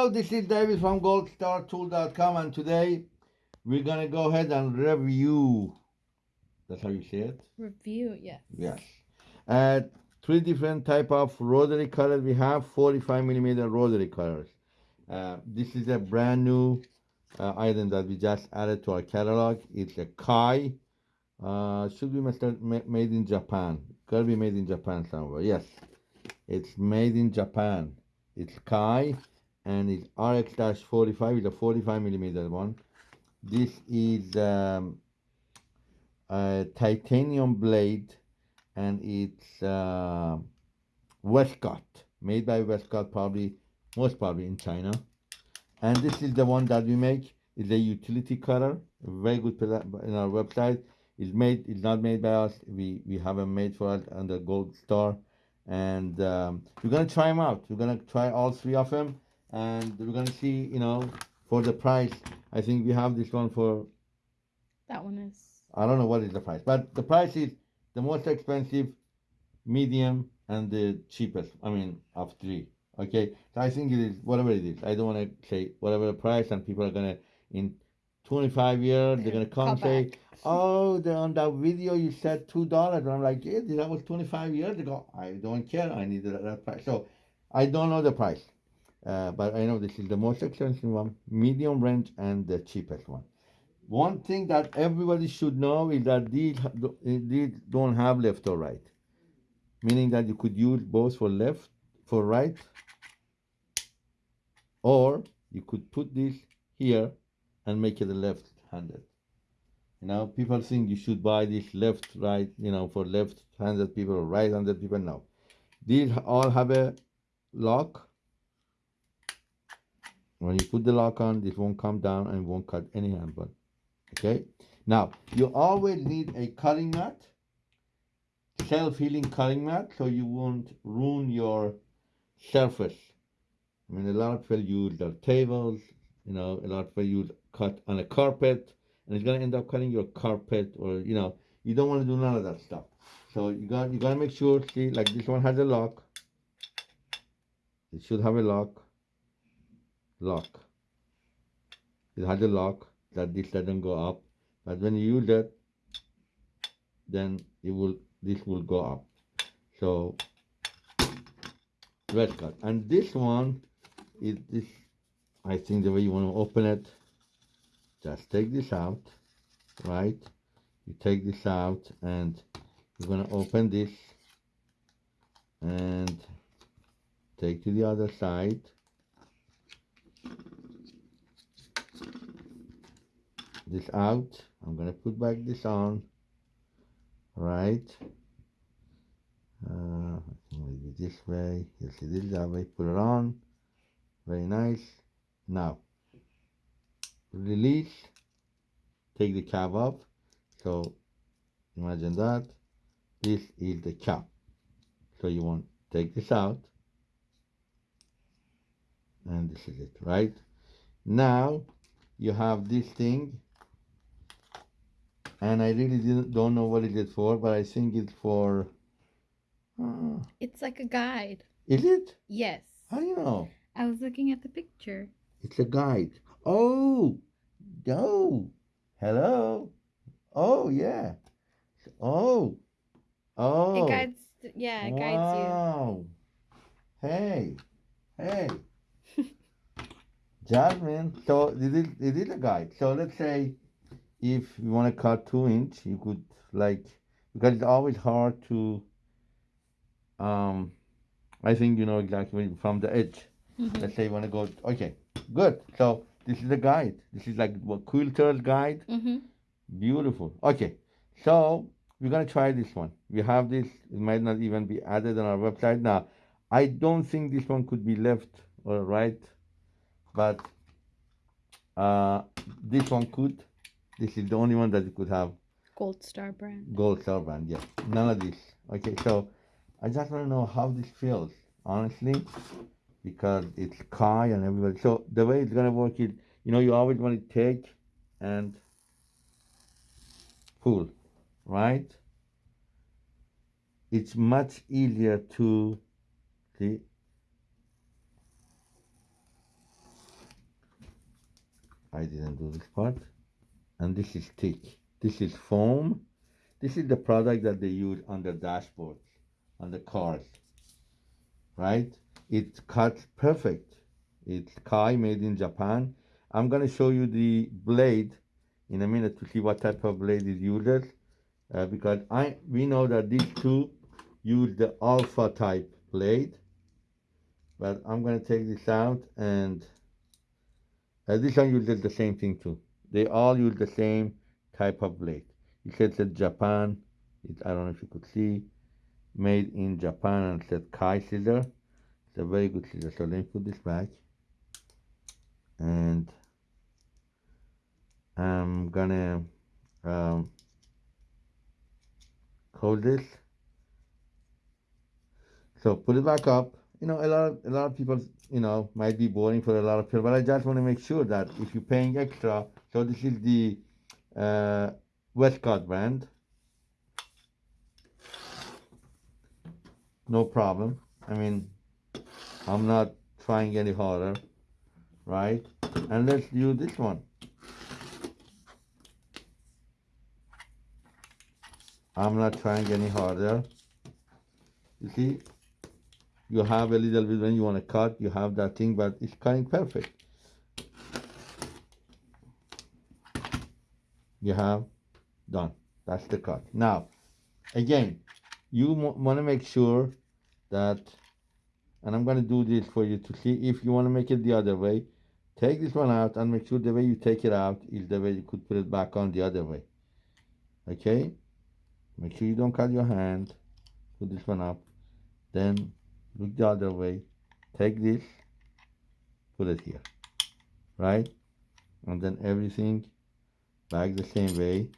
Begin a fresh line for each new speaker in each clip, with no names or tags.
Hello, this is David from goldstartool.com and today we're gonna go ahead and review. That's how you say it?
Review, yes.
Yes. Uh, three different type of rotary cutters. We have 45 millimeter rotary cutters. Uh, this is a brand new uh, item that we just added to our catalog. It's a Kai. Uh, should be made, made in Japan. Gotta be made in Japan somewhere. Yes, it's made in Japan. It's Kai, and it's RX-45. It's a 45 millimeter one. This is um, a titanium blade, and it's uh, Westcott, made by Westcott, probably most probably in China. And this is the one that we make. It's a utility cutter, very good in our website. It's made. It's not made by us. We we have them made for us under Gold Star, and um, we're gonna try them out. We're gonna try all three of them, and we're gonna see. You know, for the price, I think we have this one for.
That one is.
I don't know what is the price, but the price is the most expensive, medium, and the cheapest. I mean, of three. Okay, so I think it is whatever it is. I don't want to say whatever the price, and people are gonna in 25 years they're gonna come, come say, back. "Oh, the, on that video you said two dollars," and I'm like, "Yeah, that was 25 years ago. I don't care. I need that price." So I don't know the price, uh, but I know this is the most expensive one, medium range, and the cheapest one. One thing that everybody should know is that these these don't have left or right, meaning that you could use both for left, for right, or you could put this here and make it a left-handed. You know, people think you should buy this left, right, you know, for left-handed people or right-handed people. No. These all have a lock. When you put the lock on, this won't come down and won't cut any hand Okay? Now, you always need a cutting mat, self-healing cutting mat, so you won't ruin your surface I mean, a lot of people use their tables, you know, a lot of people use cut on a carpet, and it's gonna end up cutting your carpet, or you know, you don't want to do none of that stuff. So you got you gotta make sure. See, like this one has a lock. It should have a lock. Lock. It has a lock that this doesn't go up, but when you use it, then it will this will go up. So red cut, and this one is this I think the way you want to open it just take this out right you take this out and you're to open this and take to the other side this out. I'm to put back this on. Right. Uh, maybe this way. You see this that way. Put it on. Very nice. Now release. Take the cap off. So imagine that. This is the cap. So you want to take this out. And this is it right? Now you have this thing and I really didn't, don't know what it is for but I think it's for
uh, it's like a guide
is it
yes
how do you know
I was looking at the picture.
It's a guide. Oh, oh, hello. Oh, yeah. Oh, oh.
It guides, yeah, it guides you.
Hey, hey. Jasmine, so it is, it is a guide. So let's say if you want to cut two inch, you could like, because it's always hard to, um, I think you know exactly from the edge. Mm-hmm. Let's say you want to go, okay, good. So this is a guide. This is like what quilter's guide. Mm-hmm. Beautiful. Okay, so we're gonna try this one. We have this. It might not even be added on our website now. I don't think this one could be left or right, but uh, this one could. This is the only one that you could have.
Gold Star brand.
Gold Star brand, yes. None of this. Okay, so I just want to know how this feels, honestly because it's Kai and everybody. So the way it's gonna work is, you know, you always want to take and pull, right? It's much easier to see. I didn't do this part. And this is thick. This is foam. This is the product that they use on the dashboards, on the cars. Right? It cuts perfect. It's Kai made in Japan. I'm gonna show you the blade in a minute to see what type of blade it uses. Uh, because I we know that these two use the Olfa type blade but I'm to take this out and uh, this one uses the same thing too. They all use the same type of blade. It says that Japan, it, I don't know if you could see, made in Japan and said Kai scissor. It's a very good scissor. So let me put this back and I'm gonna um, close this. So put it back up you know, a lot of, a lot of people, you know, might be boring for a lot of people, but I just want to make sure that if you're paying extra, so this is the uh, Westcott brand. No problem. I mean, I'm not trying any harder, right? And let's do this one. I'm not trying any harder. You see, you have a little bit when you want to cut you have that thing but it's cutting perfect. You have done. That's the cut. Now again you want to make sure that and I'm going to do this for you to see if you want to make it the other way take this one out and make sure the way you take it out is the way you could put it back on the other way. Okay? Make sure you don't cut your hand. Put this one up. Then look the other way take this put it here right? And then everything back the same way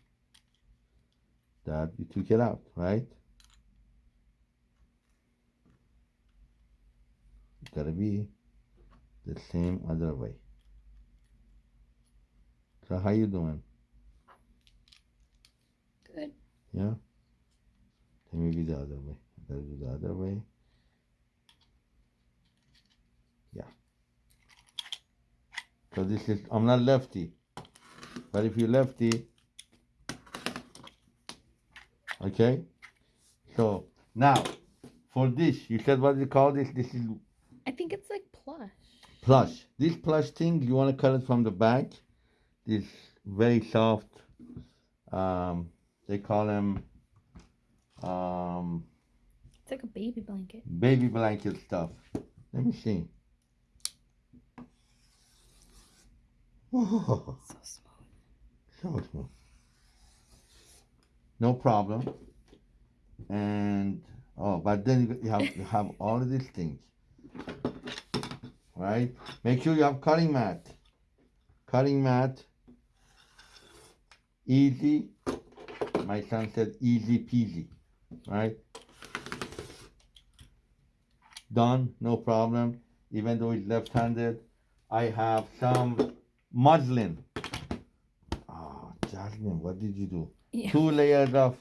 that you took it out right? It's gotta be the same other way. So how you doing?
Good.
Yeah? Then maybe the other way. I gotta do the other way So this is, I'm not lefty. But if you lefty, okay? So now, for this, you said what do you call this? This is
I think it's like plush.
Plush. This plush thing, you want to cut it from the back. This very soft. Um, they call them. Um,
it's like a baby blanket.
Baby blanket stuff. Let me see.
Oh, so
smooth. So smooth. No problem. And oh, but then you have you have all of these things, right? Make sure you have cutting mat. Cutting mat. Easy. My son said easy peasy, right? Done, no problem. Even though he's left-handed, I have some muslin. Oh, Jasmine, what did you do?
Yeah.
Two layers of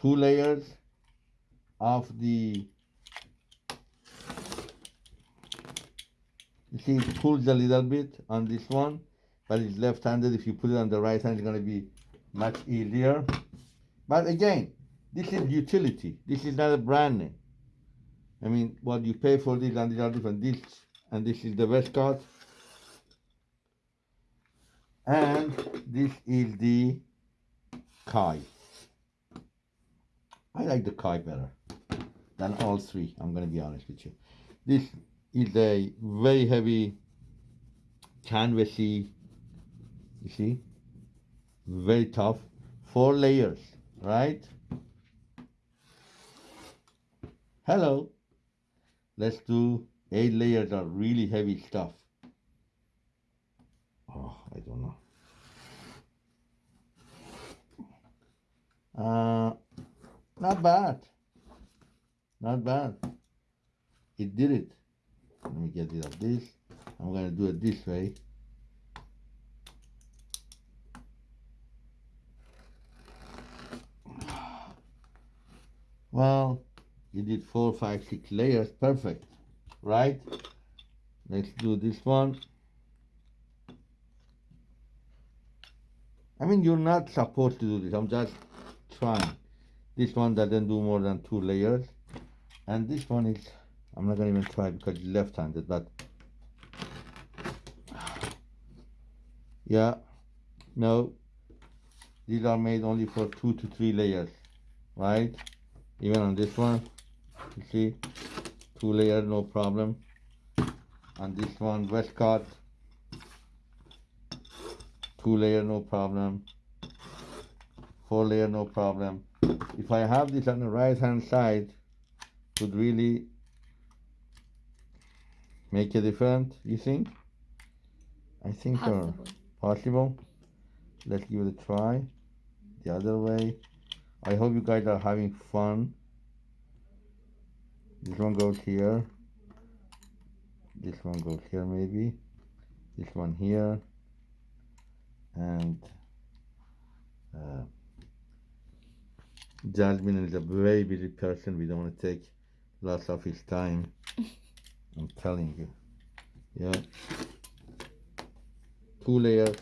two layers of the you see it pulls a little bit on this one but it's left-handed if you put it on the right hand it's going to be much easier but again this is utility this is not a brand name I mean what you pay for this and these are different this and this is the Westcott and this is the Kai. I like the Kai better than all three I'm gonna be honest with you. This is a very heavy canvasy you see? Very tough. Four layers right? Hello. Let's do Eight layers are really heavy stuff. Oh, I don't know. Uh, not bad. Not bad. It did it. Let me get rid of this. I'm going to do it this way. Well, you did four, five, six layers. Perfect right? let's do this one. I mean you're not supposed to do this. I'm just trying. This one doesn't do more than two layers. And this one is I'm not gonna even try because it's left-handed but yeah no. These are made only for two to three layers right? Even on this one you see two layer no problem. And this one Westcott two layer no problem. Four layer no problem. If I have this on the right hand side would really make a difference you think? I think uh, so
Possibly.
possible. Let's give it a try. The other way. I hope you guys are having fun this one goes here. This one goes here maybe. This one here. And uh, Jasmine is a very busy person. We don't want to take lots of his time. I'm telling you. Yeah. Two layers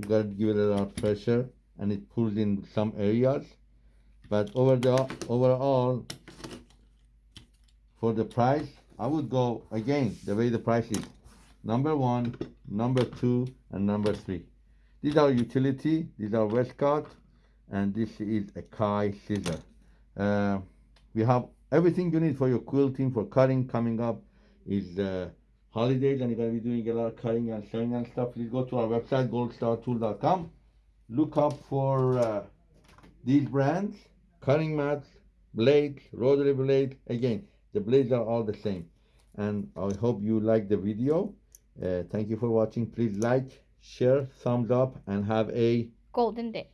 you gotta give it a lot of pressure and it pulls in some areas. But over the overall for the price I would go again the way the price is. Number one number two and number three. These are utility these are Westcott and this is a Kai scissor uh, we have everything you need for your quilting for cutting coming up is uh, holidays and you're to be doing a lot of cutting and sewing and stuff. Please go to our website goldstartool.com look up for uh, these brands cutting mats blades rotary blades. Again the blades are all the same. And i hope you like the video. Uh, thank you for watching. Please like share thumbs up and have a
Golden day.